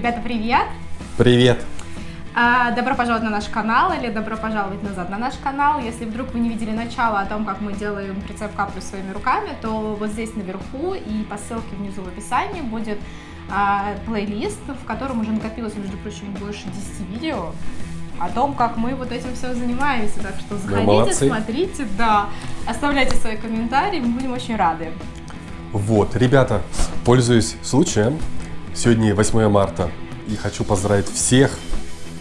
Ребята, привет! Привет! А, добро пожаловать на наш канал или добро пожаловать назад на наш канал. Если вдруг вы не видели начало о том, как мы делаем прицеп каплю своими руками, то вот здесь наверху и по ссылке внизу в описании будет а, плейлист, в котором уже накопилось, между прочим, больше 10 видео о том, как мы вот этим все занимаемся. Так что заходите, смотрите, да, оставляйте свои комментарии, мы будем очень рады. Вот, ребята, пользуясь случаем, сегодня 8 марта, и хочу поздравить всех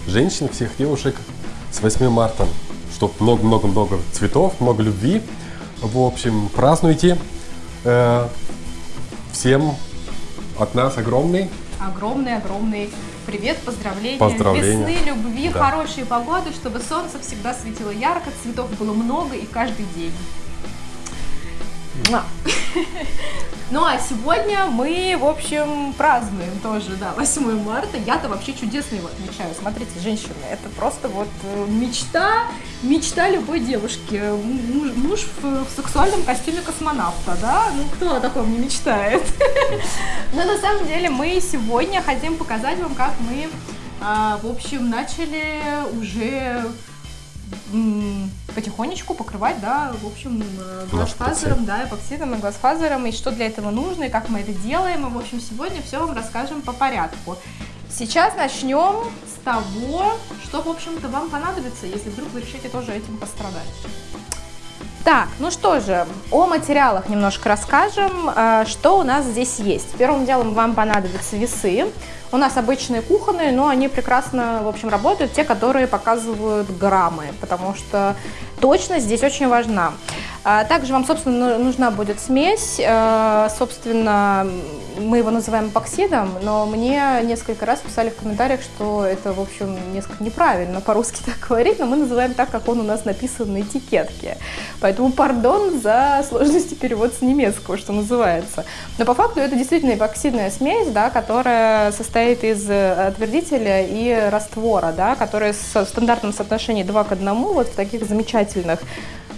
женщин, всех девушек с 8 марта, чтобы много-много-много цветов, много любви. В общем, празднуйте. Э, всем от нас огромный. Огромный-огромный привет, поздравления, поздравления. весны, любви, да. хорошей погоды, чтобы солнце всегда светило ярко, цветов было много и каждый день. Ну а сегодня мы, в общем, празднуем тоже, да, 8 марта. Я-то вообще чудесно его отмечаю. Смотрите, женщины, это просто вот э, мечта, мечта любой девушки. Муж, муж в, в сексуальном костюме космонавта, да? Ну кто о таком не мечтает? Но на самом деле мы сегодня хотим показать вам, как мы, а, в общем, начали уже потихонечку покрывать, да, в общем, э, глазфазером, да, эпоксидом и глазфазером, и что для этого нужно, и как мы это делаем, и, в общем, сегодня все вам расскажем по порядку. Сейчас начнем с того, что, в общем-то, вам понадобится, если вдруг вы решите тоже этим пострадать. Так, ну что же, о материалах немножко расскажем, э, что у нас здесь есть. Первым делом вам понадобятся весы. У нас обычные кухонные, но они прекрасно, в общем, работают, те, которые показывают граммы, потому что точность здесь очень важна. А также вам, собственно, нужна будет смесь. Э, собственно, мы его называем эпоксидом, но мне несколько раз писали в комментариях, что это, в общем, несколько неправильно по-русски так говорить, но мы называем так, как он у нас написан на этикетке. Поэтому пардон за сложности перевода с немецкого, что называется. Но по факту это действительно эпоксидная смесь, да, которая состоит из отвердителя и раствора, да, которая в стандартном соотношении 2 к 1, вот в таких замечательных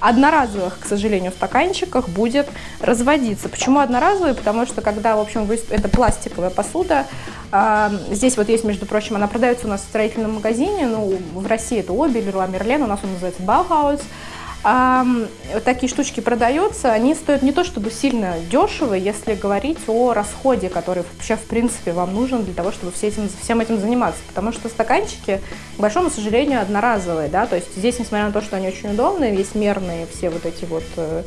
одноразовых, к сожалению, в стаканчиках будет разводиться. Почему одноразовые? Потому что когда, в общем, это пластиковая посуда, а, здесь вот есть, между прочим, она продается у нас в строительном магазине, ну, в России это Обель, Руа Мерлен, у нас он называется Баухаус а, такие штучки продаются, они стоят не то чтобы сильно дешево, если говорить о расходе, который вообще в принципе вам нужен для того, чтобы все этим, всем этим заниматься. Потому что стаканчики, к большому сожалению, одноразовые, да, то есть здесь, несмотря на то, что они очень удобные, есть мерные все вот эти вот э,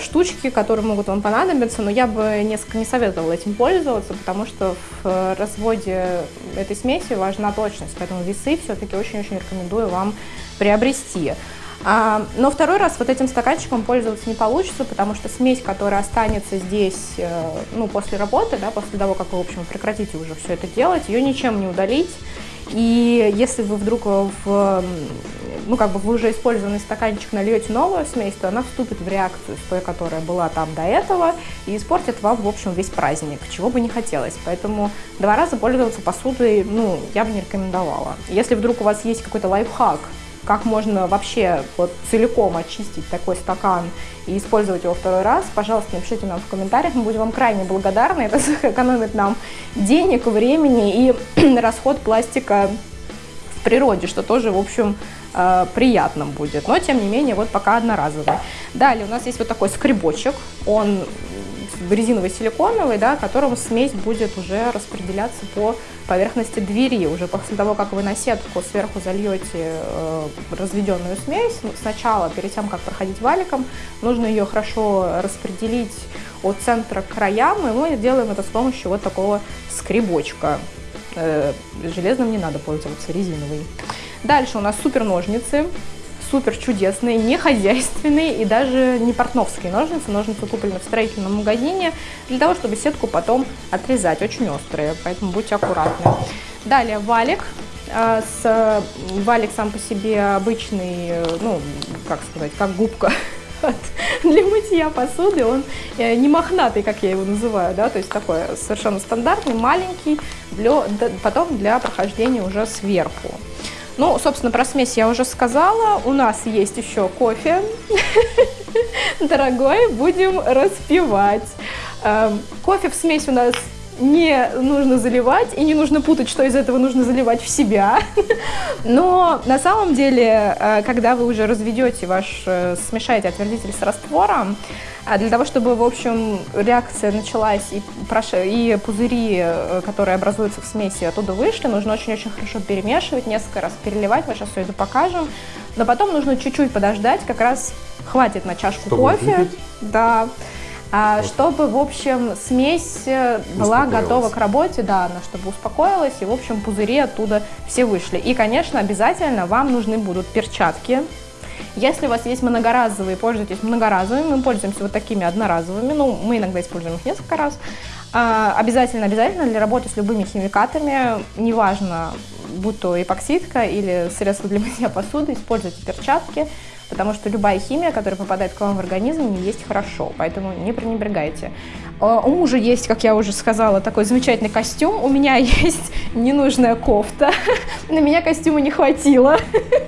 штучки, которые могут вам понадобиться, но я бы несколько не советовала этим пользоваться, потому что в разводе этой смеси важна точность, поэтому весы все-таки очень-очень рекомендую вам приобрести. А, но второй раз вот этим стаканчиком пользоваться не получится, потому что смесь, которая останется здесь э, ну, после работы, да, после того, как вы, в общем, прекратите уже все это делать, ее ничем не удалить. И если вы вдруг в, ну, как бы вы уже использованный стаканчик нальете новую смесь, то она вступит в реакцию с той, которая была там до этого, и испортит вам, в общем, весь праздник, чего бы не хотелось. Поэтому два раза пользоваться посудой, ну, я бы не рекомендовала. Если вдруг у вас есть какой-то лайфхак, как можно вообще вот целиком очистить такой стакан и использовать его второй раз, пожалуйста, напишите нам в комментариях, мы будем вам крайне благодарны, это экономит нам денег, времени и расход пластика в природе, что тоже, в общем, э, приятно будет, но тем не менее вот пока одноразовый. Далее у нас есть вот такой скребочек, он резиновый силиконовый, да, которым смесь будет уже распределяться по поверхности двери. Уже после того, как вы на сетку сверху зальете э, разведенную смесь, ну, сначала, перед тем, как проходить валиком, нужно ее хорошо распределить от центра к краям, и мы делаем это с помощью вот такого скребочка. Э, железным не надо пользоваться, резиновый. Дальше у нас супер ножницы супер чудесные, не хозяйственные и даже не портновские ножницы. Ножницы куплены в строительном магазине для того, чтобы сетку потом отрезать. Очень острые, поэтому будьте аккуратны. Далее валик. А, с, валик сам по себе обычный, ну, как сказать, как губка для мытья посуды. Он э, не мохнатый, как я его называю, да, то есть такой совершенно стандартный, маленький, для, потом для прохождения уже сверху. Ну, собственно, про смесь я уже сказала. У нас есть еще кофе. Дорогой, будем распивать. Эм, кофе в смесь у нас не нужно заливать, и не нужно путать, что из этого нужно заливать в себя. Но на самом деле, э, когда вы уже разведете ваш, э, смешаете отвердитель с раствором, а для того, чтобы, в общем, реакция началась и, и пузыри, э, которые образуются в смеси, оттуда вышли, нужно очень-очень хорошо перемешивать, несколько раз переливать, мы сейчас все это покажем. Но потом нужно чуть-чуть подождать, как раз хватит на чашку Чтобы кофе. выпить? Да. А, Вот. Чтобы, в общем, смесь э, была готова к работе, да, она чтобы успокоилась, и, в общем, пузыри оттуда все вышли. И, конечно, обязательно вам нужны будут перчатки. Если у вас есть многоразовые, пользуйтесь многоразовыми, мы пользуемся вот такими одноразовыми, ну, мы иногда используем их несколько раз. А, обязательно, обязательно для работы с любыми химикатами, неважно, будь то эпоксидка или средство для мытья посуды, используйте перчатки, потому что любая химия, которая попадает к вам в организм, не есть хорошо, поэтому не пренебрегайте. А, У мужа есть, как я уже сказала, такой замечательный костюм, у меня есть ненужная кофта, на меня костюма не хватило,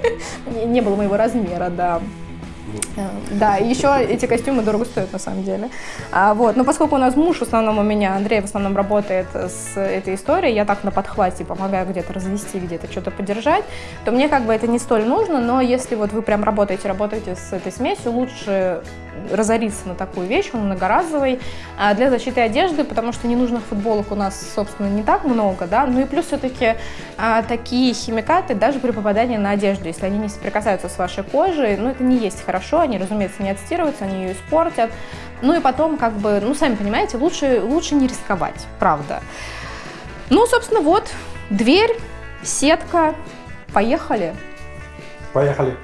не не было моего размера, да. Э, Да, и еще эти костюмы дорого стоят на самом деле. А, вот. Но поскольку у нас муж в основном у меня, Андрей в основном работает с этой историей, я так на подхвате помогаю где-то развести, где-то что-то поддержать, то мне как бы это не столь нужно, но если вот вы прям работаете, работаете с этой смесью, лучше разориться на такую вещь, он многоразовый, а, для защиты одежды, потому что ненужных футболок у нас, собственно, не так много, да, ну и плюс все-таки а, такие химикаты, даже при попадании на одежду, если они не соприкасаются с вашей кожей, ну это не есть хорошо, они, разумеется, не отстирываются, они ее испортят, ну и потом, как бы, ну сами понимаете, лучше, лучше не рисковать, правда. Ну, собственно, вот, дверь, сетка, поехали. Поехали.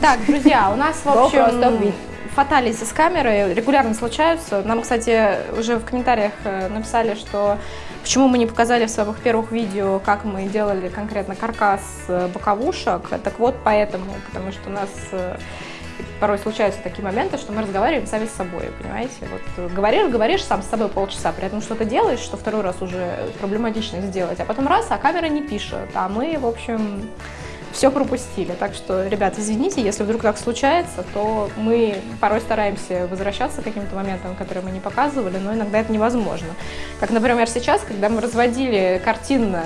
Так, друзья, у нас, в общем. Фаталити с камерой регулярно случаются. Нам, кстати, уже в комментариях э, написали, что почему мы не показали в своих первых видео, как мы делали конкретно каркас э, боковушек. Так вот поэтому, потому что у нас э, порой случаются такие моменты, что мы разговариваем сами с собой, понимаете? Вот говоришь, говоришь сам с собой полчаса, при этом что-то делаешь, что второй раз уже проблематично сделать, а потом раз, а камера не пишет, а мы, в общем, все пропустили. Так что, ребят, извините, если вдруг так случается, то мы порой стараемся возвращаться к каким-то моментам, которые мы не показывали, но иногда это невозможно. Как, например, сейчас, когда мы разводили картинно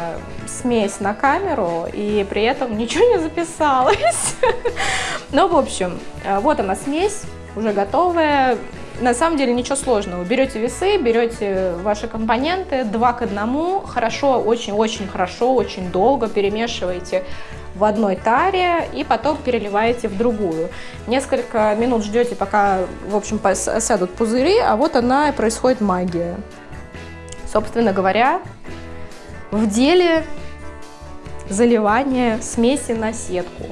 смесь на камеру, и при этом ничего не записалось. Ну, в общем, э, вот она смесь, уже готовая. На самом деле ничего сложного. Берете весы, берете ваши компоненты, два к одному, хорошо, очень-очень хорошо, очень долго перемешиваете в одной таре и потом переливаете в другую. Несколько минут ждете, пока, в общем, осядут пузыри, а вот она и происходит магия. Собственно говоря, в деле заливания смеси на сетку.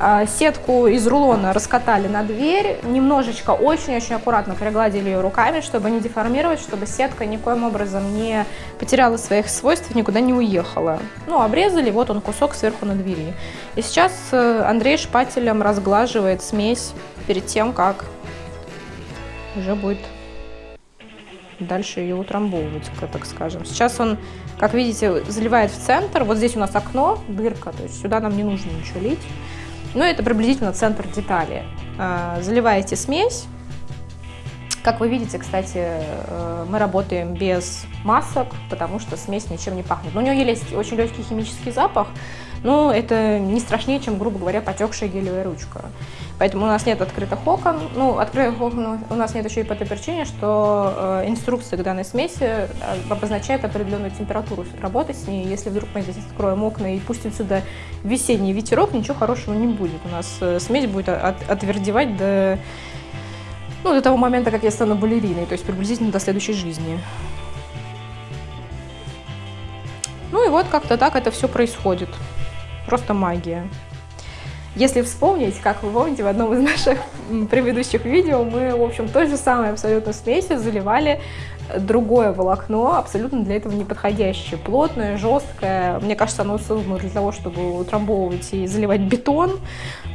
А, Сетку из рулона раскатали на дверь, немножечко, очень-очень аккуратно пригладили ее руками, чтобы не деформировать, чтобы сетка никоим образом не потеряла своих свойств, никуда не уехала. Ну, обрезали, вот он кусок сверху на двери. И сейчас э, Андрей шпателем разглаживает смесь перед тем, как уже будет дальше ее утрамбовывать, так скажем. Сейчас он, как видите, заливает в центр. Вот здесь у нас окно, дырка, то есть сюда нам не нужно ничего лить. Ну, это приблизительно центр детали. А, Заливаете смесь. Как вы видите, кстати, э, мы работаем без масок, потому что смесь ничем не пахнет. Но у нее есть очень легкий химический запах, но это не страшнее, чем, грубо говоря, потекшая гелевая ручка. Поэтому у нас нет открытых окон. Ну, открытых окон у нас нет еще и по той причине, что э, инструкция к данной смеси э, обозначает определенную температуру работы с ней. Если вдруг мы здесь откроем окна и пустим сюда весенний ветерок, ничего хорошего не будет. У нас э, смесь будет от- отвердевать до, ну, до того момента, как я стану балериной, то есть приблизительно до следующей жизни. Ну и вот как-то так это все происходит. Просто магия. Если вспомнить, как вы помните, в одном из наших предыдущих видео мы, в общем, той же самой абсолютно смесью заливали другое волокно, абсолютно для этого неподходящее. Плотное, жесткое. Мне кажется, оно создано для того, чтобы утрамбовывать и заливать бетон.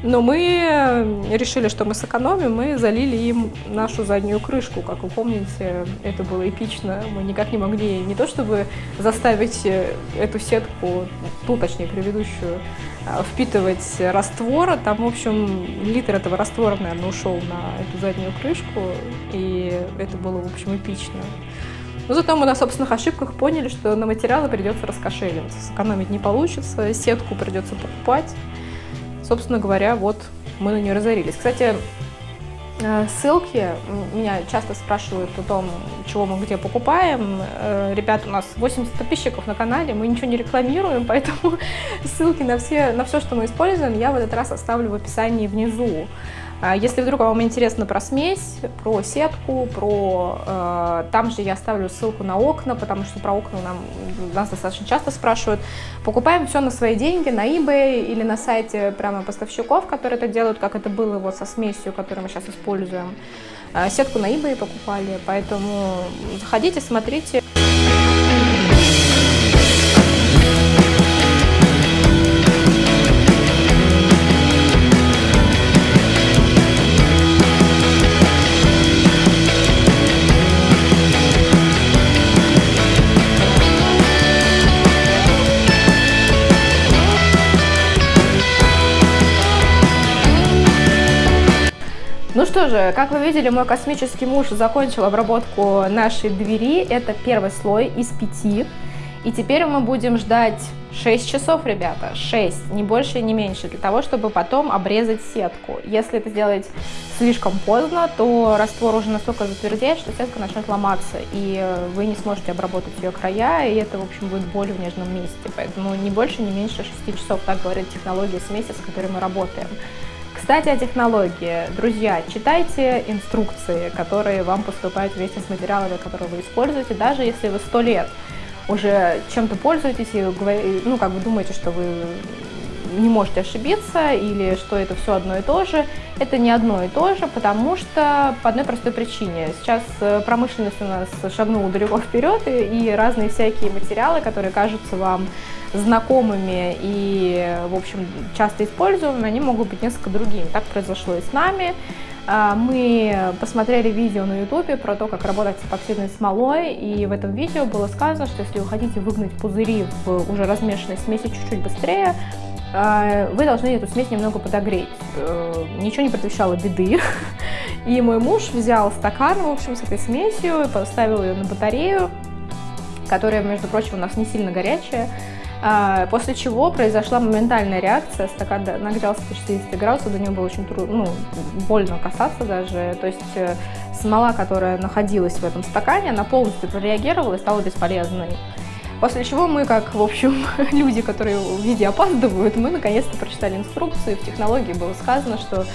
Но мы э, решили, что мы сэкономим, мы залили им нашу заднюю крышку. Как вы помните, это было эпично. Мы никак не могли не то чтобы заставить э, эту сетку, ту, точнее, предыдущую, впитывать раствор. Там, в общем, литр этого раствора, наверное, ушел на эту заднюю крышку, и это было, в общем, эпично. Но зато мы на собственных ошибках поняли, что на материалы придется раскошеливаться. Сэкономить не получится, сетку придется покупать. Собственно говоря, вот мы на нее разорились. Кстати, э, ссылки, меня часто спрашивают о том, чего мы где покупаем. Э, ребят, у нас 80 подписчиков на канале, мы ничего не рекламируем, поэтому ссылки на, все, на все, что мы используем, я в этот раз оставлю в описании внизу. А если вдруг вам интересно про смесь, про сетку, про... Э, там же я оставлю ссылку на окна, потому что про окна нам, нас достаточно часто спрашивают. Покупаем все на свои деньги, на eBay или на сайте прямо поставщиков, которые это делают, как это было вот со смесью, которую мы сейчас используем. Э, сетку на eBay покупали, поэтому заходите, смотрите. Что же, как вы видели, мой космический муж закончил обработку нашей двери. Это первый слой из пяти. И теперь мы будем ждать 6 часов, ребята, 6, не больше не меньше, для того, чтобы потом обрезать сетку. Если это сделать слишком поздно, то раствор уже настолько затвердеет, что сетка начнет ломаться, и вы не сможете обработать ее края, и это, в общем, будет боль в нежном месте. Поэтому не больше, не меньше 6 часов, так говорит технология смеси, с которой мы работаем. Кстати, о технологии. Друзья, читайте инструкции, которые вам поступают вместе с материалами, которые вы используете, даже если вы сто лет уже чем-то пользуетесь и ну, как бы думаете, что вы не можете ошибиться или что это все одно и то же. Это не одно и то же, потому что по одной простой причине. Сейчас э, промышленность у нас шагнула далеко вперед, и, и разные всякие материалы, которые кажутся вам знакомыми и, в общем, часто используемыми, они могут быть несколько другими. Так произошло и с нами. А, мы посмотрели видео на ютубе про то, как работать с эпоксидной смолой, и в этом видео было сказано, что если вы хотите выгнать пузыри в уже размешанной смеси чуть-чуть быстрее, вы должны эту смесь немного подогреть. Э, ничего не предвещало беды. И мой муж взял стакан, в общем, с этой смесью, поставил ее на батарею, которая, между прочим, у нас не сильно горячая. А, после чего произошла моментальная реакция, стакан нагрелся до 60 градусов, до него было очень трудно, ну, больно касаться даже, то есть э, смола, которая находилась в этом стакане, она полностью прореагировала и стала бесполезной. После чего мы, как, в общем, люди, которые в виде опаздывают, мы наконец-то прочитали инструкцию, в технологии было сказано, что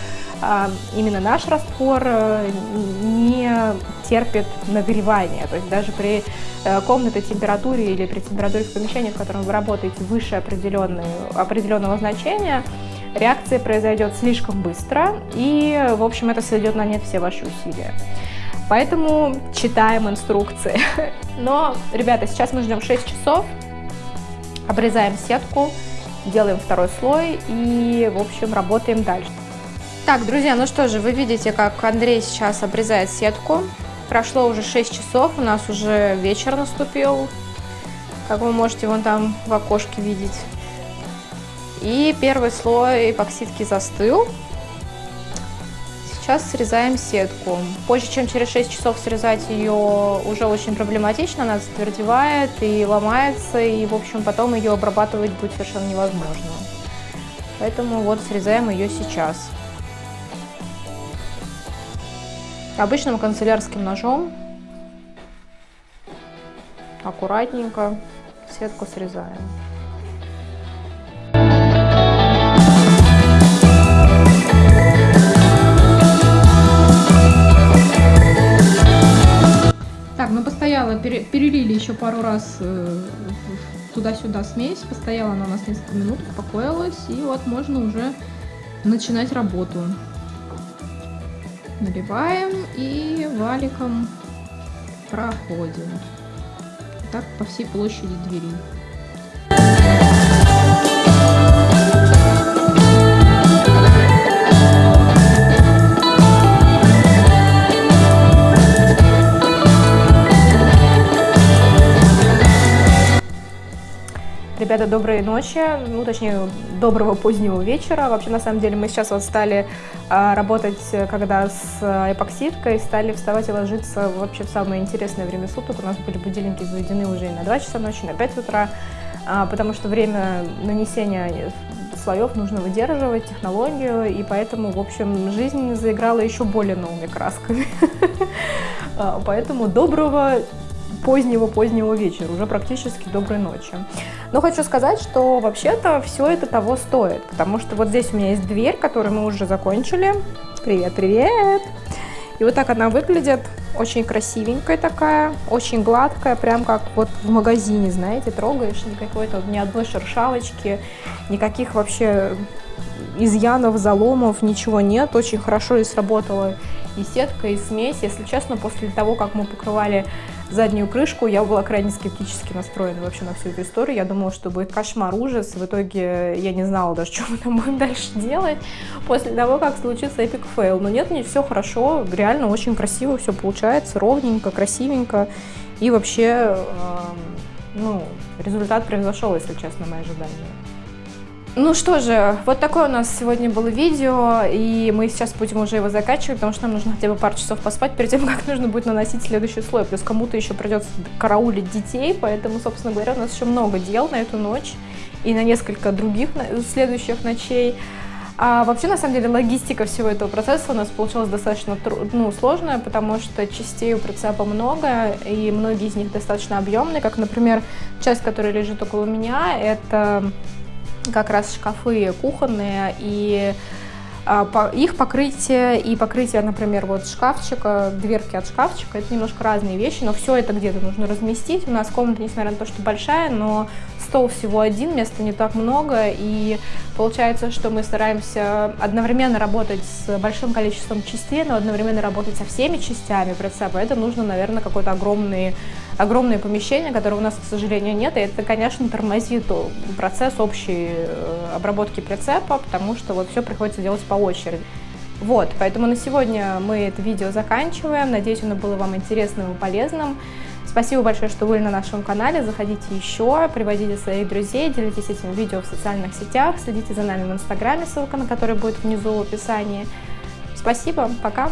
а, именно наш раствор э, не терпит нагревания. То есть даже при э, комнатной температуре или при температуре в помещении, в котором вы работаете выше определенного значения, реакция произойдет слишком быстро, и, в общем, это сведет на нет все ваши усилия. Поэтому читаем инструкции. Но, ребята, сейчас мы ждем 6 часов, обрезаем сетку, делаем второй слой и, в общем, работаем дальше. Так, друзья, ну что же, вы видите, как Андрей сейчас обрезает сетку. Прошло уже 6 часов, у нас уже вечер наступил, как вы можете вон там в окошке видеть. И первый слой эпоксидки застыл. Сейчас срезаем сетку. Позже, чем через 6 часов срезать ее уже очень проблематично, она затвердевает и ломается, и, в общем, потом ее обрабатывать будет совершенно невозможно. Поэтому вот срезаем ее сейчас. обычным канцелярским ножом аккуратненько сетку срезаем. Так, ну постояла, перелили еще пару раз э, туда-сюда смесь, постояла она у нас несколько минут, успокоилась, и вот можно уже начинать работу наливаем и валиком проходим. Так по всей площади двери. Ребята, доброй ночи, ну, точнее, доброго позднего вечера. Вообще, на самом деле, мы сейчас вот стали а, работать, когда с эпоксидкой, стали вставать и ложиться вообще в самое интересное время суток. У нас были будильники заведены уже на 2 часа ночи, на 5 утра, а, потому что время нанесения слоев нужно выдерживать, технологию, и поэтому, в общем, жизнь заиграла еще более новыми красками. А, поэтому доброго позднего-позднего вечера, уже практически доброй ночи. Но хочу сказать, что вообще-то все это того стоит, потому что вот здесь у меня есть дверь, которую мы уже закончили. Привет, привет! И вот так она выглядит, очень красивенькая такая, очень гладкая, прям как вот в магазине, знаете, трогаешь, никакой-то ни одной шершавочки, никаких вообще изъянов, заломов, ничего нет, очень хорошо и сработала и сетка, и смесь. Если честно, после того, как мы покрывали заднюю крышку, я была крайне скептически настроена вообще на всю эту историю. Я думала, что будет кошмар, ужас. В итоге я не знала даже, что мы там будем дальше делать после того, как случится epic fail. Но нет, не все хорошо, реально очень красиво все получается, ровненько, красивенько. И вообще, э, ну, результат превзошел, если честно, мои ожидания. Ну что же, вот такое у нас сегодня было видео, и мы сейчас будем уже его заканчивать, потому что нам нужно хотя бы пару часов поспать перед тем, как нужно будет наносить следующий слой. Плюс кому-то еще придется караулить детей, поэтому, собственно говоря, у нас еще много дел на эту ночь и на несколько других следующих ночей. А вообще, на самом деле, логистика всего этого процесса у нас получилась достаточно ну, сложная, потому что частей у прицепа много, и многие из них достаточно объемные, как, например, часть, которая лежит около меня, это как раз шкафы кухонные, и а, их покрытие и покрытие, например, вот шкафчика, дверки от шкафчика, это немножко разные вещи, но все это где-то нужно разместить. У нас комната, несмотря на то, что большая, но стол всего один, места не так много, и получается, что мы стараемся одновременно работать с большим количеством частей, но одновременно работать со всеми частями прицепа. Это нужно, наверное, какой-то огромный огромное помещение, которого у нас, к сожалению, нет, и это, конечно, тормозит процесс общей э, обработки прицепа, потому что вот все приходится делать по очереди. Вот, поэтому на сегодня мы это видео заканчиваем. Надеюсь, оно было вам интересным и полезным. Спасибо большое, что были на нашем канале. Заходите еще, приводите своих друзей, делитесь этим видео в социальных сетях, следите за нами в инстаграме, ссылка на который будет внизу в описании. Спасибо, пока!